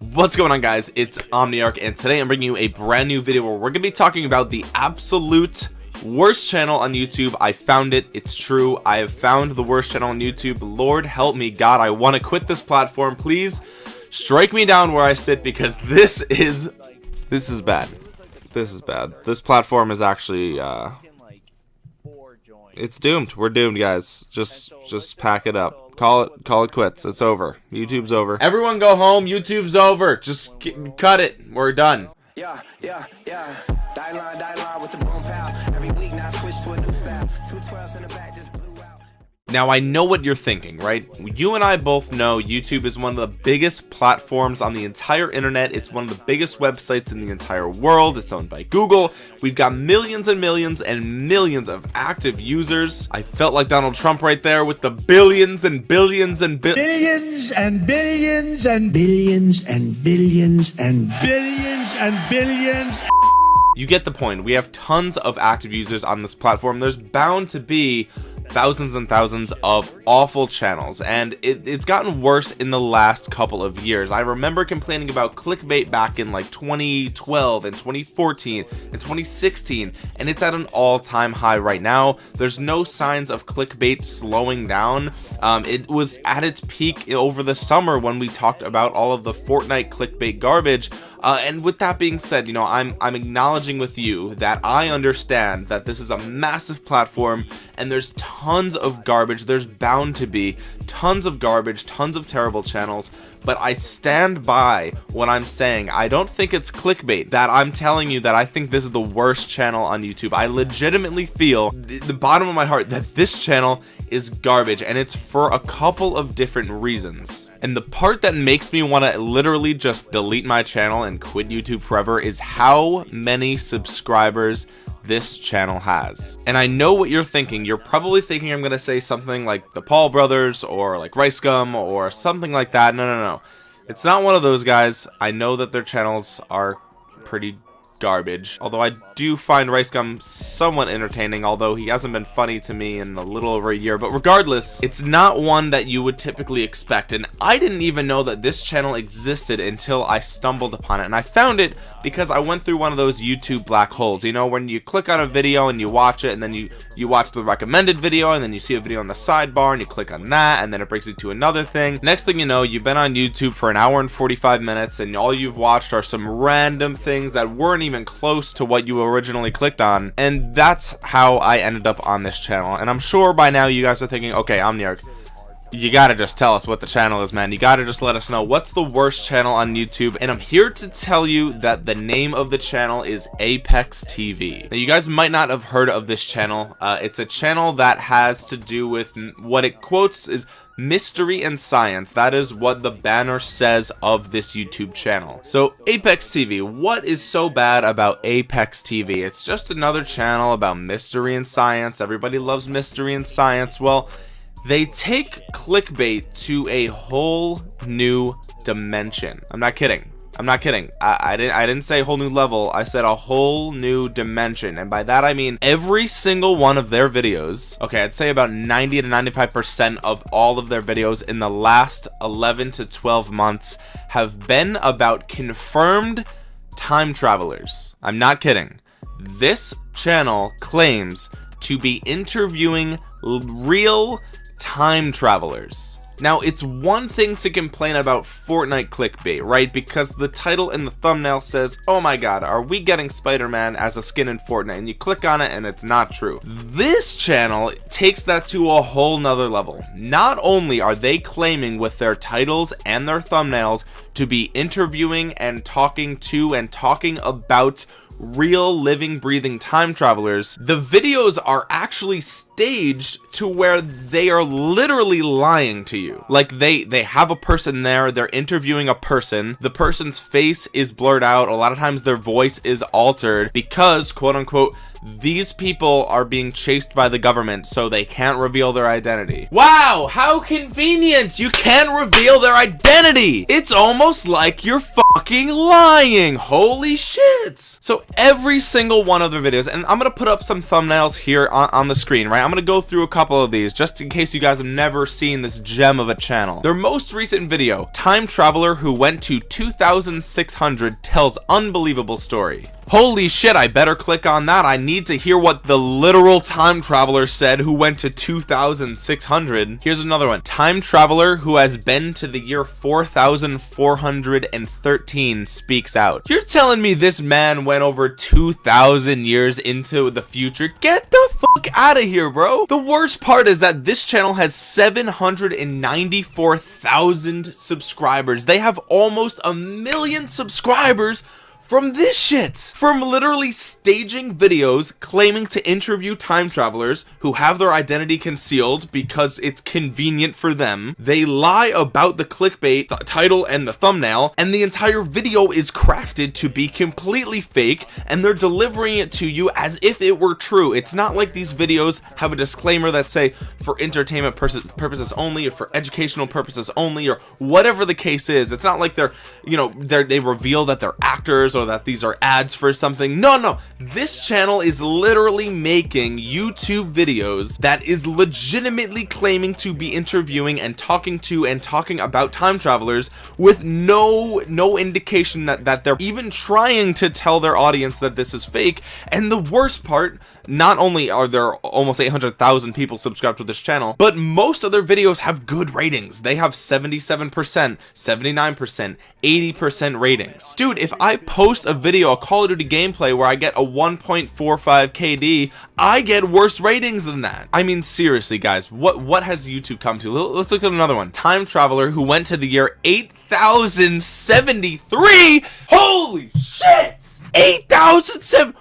What's going on guys, it's Omniarch and today I'm bringing you a brand new video where we're going to be talking about the absolute worst channel on YouTube. I found it, it's true, I have found the worst channel on YouTube. Lord help me God, I want to quit this platform. Please strike me down where I sit because this is, this is bad. This is bad. This platform is actually, uh, it's doomed. We're doomed guys. Just, just pack it up call it call it quits. It's over. Youtube's over. Everyone go home. Youtube's over. Just cut it. We're done. Yeah yeah yeah. Die line die line with the boom pow every week now switch to a new style. Two twelves in the back just now I know what you're thinking right? You and I both know YouTube is one of the biggest platforms on the entire internet. It's one of the biggest websites in the entire world. It's owned by Google. We've got millions and millions and millions of active users. I felt like Donald Trump right there with the billions and billions and bi billions and billions and billions and billions and billions and billions. You get the point. We have tons of active users on this platform. There's bound to be thousands and thousands of awful channels and it, it's gotten worse in the last couple of years. I remember complaining about clickbait back in like 2012 and 2014 and 2016 and it's at an all-time high right now. There's no signs of clickbait slowing down. Um, it was at its peak over the summer when we talked about all of the Fortnite clickbait garbage. Uh, and with that being said you know I'm I'm acknowledging with you that I understand that this is a massive platform and there's tons of garbage. There's bound to be tons of garbage tons of terrible channels but I stand by what I'm saying. I don't think it's clickbait that I'm telling you that I think this is the worst channel on YouTube. I legitimately feel the bottom of my heart that this channel is garbage and it's for a couple of different reasons. And the part that makes me want to literally just delete my channel and quit YouTube forever is how many subscribers this channel has. And I know what you're thinking. You're probably thinking I'm gonna say something like the Paul brothers or like RiceGum or something like that. No no no. It's not one of those guys. I know that their channels are pretty garbage. Although I do find RiceGum somewhat entertaining although he hasn't been funny to me in a little over a year. But regardless it's not one that you would typically expect. And I didn't even know that this channel existed until I stumbled upon it. And I found it because I went through one of those YouTube black holes. You know when you click on a video and you watch it and then you you watch the recommended video and then you see a video on the sidebar and you click on that and then it brings you to another thing. Next thing you know you've been on YouTube for an hour and 45 minutes and all you've watched are some random things that weren't even close to what you originally clicked on and that's how I ended up on this channel. And I'm sure by now you guys are thinking okay Omniarch you gotta just tell us what the channel is man. You gotta just let us know what's the worst channel on YouTube and I'm here to tell you that the name of the channel is Apex TV now you guys might not have heard of this channel. Uh, it's a channel that has to do with what it quotes is mystery and science. That is what the banner says of this youtube channel. So apex tv what is so bad about apex tv it's just another channel about mystery and science. Everybody loves mystery and science. Well they take clickbait to a whole new dimension. I'm not kidding. I'm not kidding. I, I, didn't i didn't say whole new level. I said a whole new dimension. And by that i mean every single one of their videos. Okay i'd say about 90 to 95 percent of all of their videos in the last 11 to 12 months have been about confirmed time travelers. I'm not kidding. This channel claims to be interviewing real time travelers. Now it's one thing to complain about Fortnite clickbait right? Because the title and the thumbnail says oh my god are we getting Spider-Man as a skin in Fortnite? And you click on it and it's not true. This channel takes that to a whole nother level. Not only are they claiming with their titles and their thumbnails to be interviewing and talking to and talking about real living breathing time travelers the videos are actually staged to where they are literally lying to you. Like they they have a person there they're interviewing a person the person's face is blurred out a lot of times their voice is altered because quote unquote these people are being chased by the government so they can't reveal their identity. Wow how convenient! You can't reveal their identity! It's almost like you're fucking lying! Holy shit! So every single one of their videos and i'm gonna put up some thumbnails here on, on the screen right? I'm gonna go through a couple of these just in case you guys have never seen this gem of a channel. Their most recent video time traveler who went to 2600 tells unbelievable story. Holy shit, I better click on that. I need to hear what the literal time traveler said who went to 2600. Here's another one. Time traveler who has been to the year 4413 speaks out. You're telling me this man went over 2000 years into the future? Get the fuck out of here, bro. The worst part is that this channel has 794,000 subscribers. They have almost a million subscribers from this shit. From literally staging videos claiming to interview time travelers who have their identity concealed because it's convenient for them. They lie about the clickbait the title and the thumbnail and the entire video is crafted to be completely fake and they're delivering it to you as if it were true. It's not like these videos have a disclaimer that say for entertainment purposes only or for educational purposes only or whatever the case is. It's not like they're you know they they reveal that they're actors or that these are ads for something. No no. This channel is literally making YouTube videos that is legitimately claiming to be interviewing and talking to and talking about time travelers with no no indication that that they're even trying to tell their audience that this is fake. And the worst part not only are there almost 800,000 people subscribed to this channel but most of their videos have good ratings. They have 77 percent 79 percent 80 percent ratings. Dude if I post a video a Call of Duty gameplay where I get a 1.45 KD I get worse ratings than that. I mean seriously guys what what has YouTube come to? Let's look at another one. Time traveler who went to the year 8073 holy shit! 8007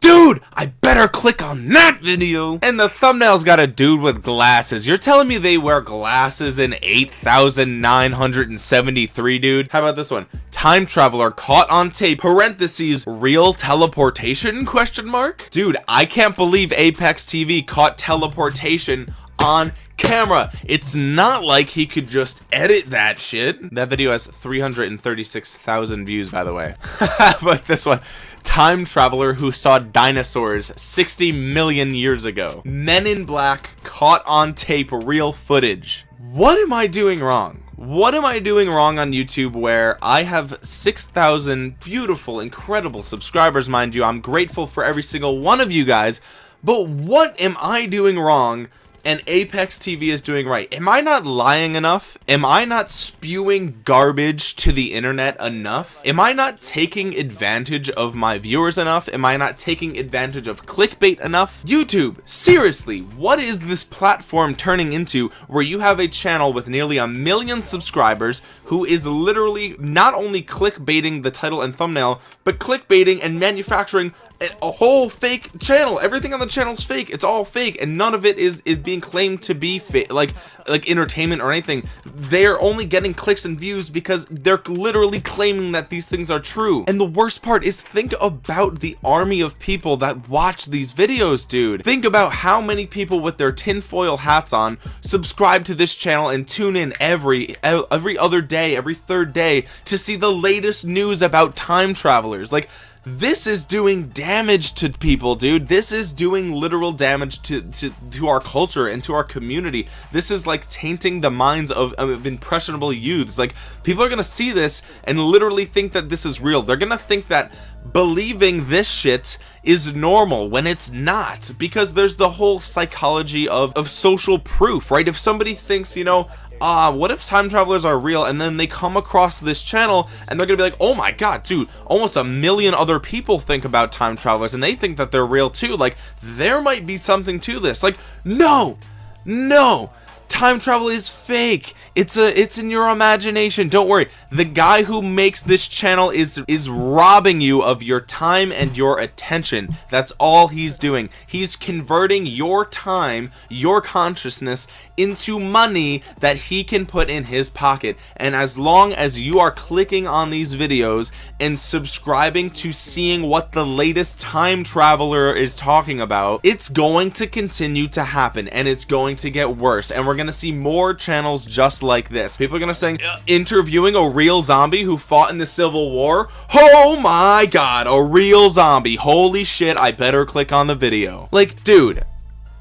dude I better click on that video. And the thumbnail's got a dude with glasses. You're telling me they wear glasses in 8973 dude? How about this one? Time traveler caught on tape parentheses real teleportation question mark? Dude I can't believe Apex TV caught teleportation on camera. It's not like he could just edit that shit. That video has 336,000 views by the way. But this one time traveler who saw dinosaurs 60 million years ago. Men in black caught on tape real footage. What am I doing wrong? What am I doing wrong on YouTube where I have 6,000 beautiful incredible subscribers mind you? I'm grateful for every single one of you guys. But what am I doing wrong and Apex TV is doing right. Am I not lying enough? Am I not spewing garbage to the internet enough? Am I not taking advantage of my viewers enough? Am I not taking advantage of clickbait enough? YouTube, seriously, what is this platform turning into where you have a channel with nearly a million subscribers who is literally not only clickbaiting the title and thumbnail, but clickbaiting and manufacturing a whole fake channel everything on the channel is fake it's all fake and none of it is is being claimed to be like like entertainment or anything. They're only getting clicks and views because they're literally claiming that these things are true. And the worst part is think about the army of people that watch these videos dude. Think about how many people with their tinfoil hats on subscribe to this channel and tune in every every other day every third day to see the latest news about time travelers. Like this is doing damage to people dude. This is doing literal damage to, to to our culture and to our community. This is like tainting the minds of, of impressionable youths. Like people are gonna see this and literally think that this is real. They're gonna think that believing this shit is normal when it's not because there's the whole psychology of, of social proof right? If somebody thinks you know uh what if time travelers are real and then they come across this channel and they're gonna be like oh my god dude almost a million other people think about time travelers and they think that they're real too. Like there might be something to this. Like no no time travel is fake. It's a it's in your imagination. Don't worry. The guy who makes this channel is is robbing you of your time and your attention. That's all he's doing. He's converting your time your consciousness into money that he can put in his pocket. And as long as you are clicking on these videos and subscribing to seeing what the latest time traveler is talking about it's going to continue to happen and it's going to get worse. And we're gonna see more channels just like this. People are gonna say interviewing a real zombie who fought in the civil war? Oh my god a real zombie. Holy shit i better click on the video. Like dude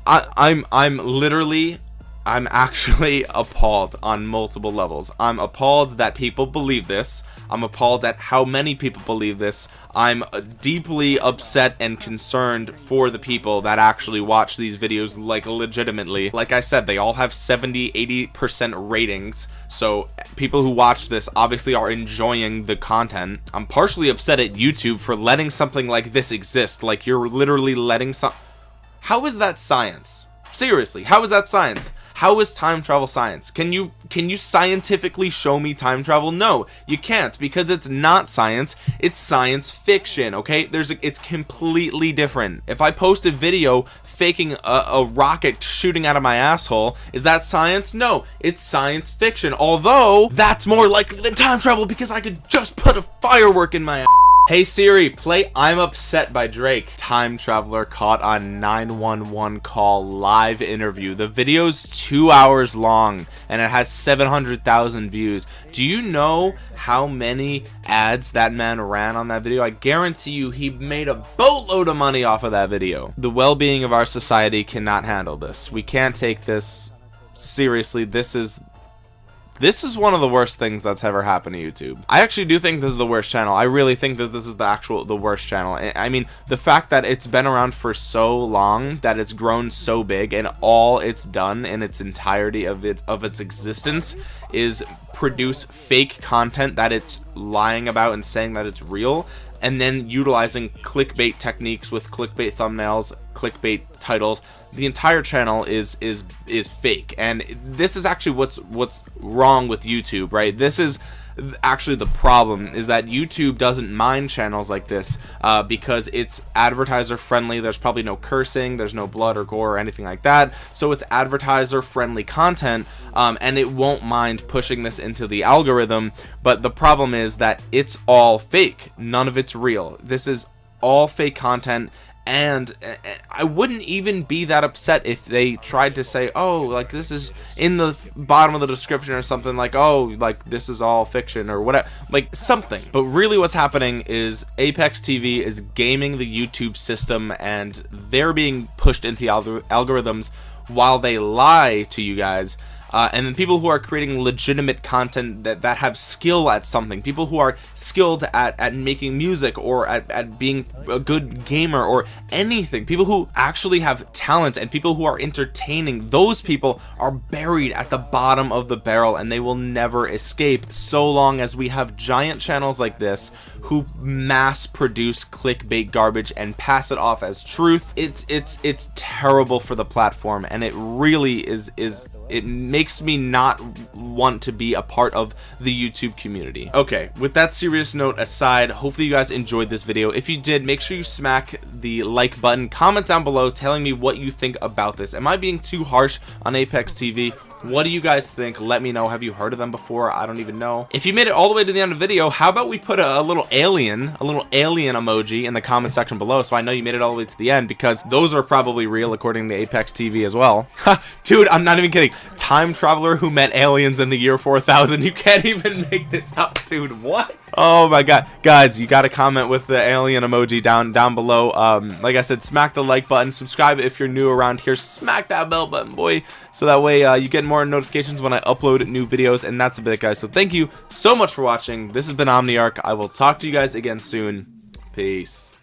I, I'm I'm literally I'm actually appalled on multiple levels. I'm appalled that people believe this. I'm appalled at how many people believe this. I'm deeply upset and concerned for the people that actually watch these videos like legitimately. Like I said, they all have 70, 80% ratings. So people who watch this obviously are enjoying the content. I'm partially upset at YouTube for letting something like this exist. Like you're literally letting some... How is that science? Seriously, how is that science? how is time travel science? Can you can you scientifically show me time travel? No you can't because it's not science. It's science fiction okay? There's a, it's completely different. If I post a video faking a, a rocket shooting out of my asshole is that science? No it's science fiction. Although that's more likely than time travel because I could just put a firework in my ass Hey Siri, play I'm Upset by Drake. Time Traveler caught on 911 call live interview. The video's two hours long and it has 700,000 views. Do you know how many ads that man ran on that video? I guarantee you he made a boatload of money off of that video. The well-being of our society cannot handle this. We can't take this seriously. This is this is one of the worst things that's ever happened to YouTube. I actually do think this is the worst channel. I really think that this is the actual the worst channel. I mean, the fact that it's been around for so long that it's grown so big and all it's done in its entirety of it of its existence is produce fake content that it's lying about and saying that it's real and then utilizing clickbait techniques with clickbait thumbnails clickbait titles the entire channel is is is fake. And this is actually what's what's wrong with youtube right? This is actually the problem is that YouTube doesn't mind channels like this uh, because it's advertiser friendly. There's probably no cursing there's no blood or gore or anything like that. So it's advertiser friendly content um, and it won't mind pushing this into the algorithm. But the problem is that it's all fake. None of it's real. This is all fake content and uh, I wouldn't even be that upset if they tried to say oh like this is in the bottom of the description or something like oh like this is all fiction or whatever like something. But really what's happening is Apex TV is gaming the YouTube system and they're being pushed into the algorithms while they lie to you guys. Uh, and then people who are creating legitimate content that, that have skill at something people who are skilled at, at making music or at, at being a good gamer or anything people who actually have talent and people who are entertaining those people are buried at the bottom of the barrel and they will never escape so long as we have giant channels like this who mass produce clickbait garbage and pass it off as truth it's it's it's terrible for the platform and it really is is it makes me not want to be a part of the YouTube community. Okay, with that serious note aside, hopefully you guys enjoyed this video. If you did, make sure you smack the like button. Comment down below telling me what you think about this. Am I being too harsh on Apex TV? what do you guys think? Let me know. Have you heard of them before? I don't even know. If you made it all the way to the end of the video how about we put a, a, little alien a little alien emoji in the comment section below so i know you made it all the way to the end because those are probably real according to apex tv as well. Dude i'm not even kidding. Time traveler who met aliens in the year 4000 you can't even make this up dude. What? Oh my god. Guys you got to comment with the alien emoji down down below uh, um like i said smack the like button subscribe if you're new around here smack that bell button boy. So that way uh, you get more notifications when i upload new videos and that's a bit guys. So thank you so much for watching. This has been omniarch. I will talk to you guys again soon. Peace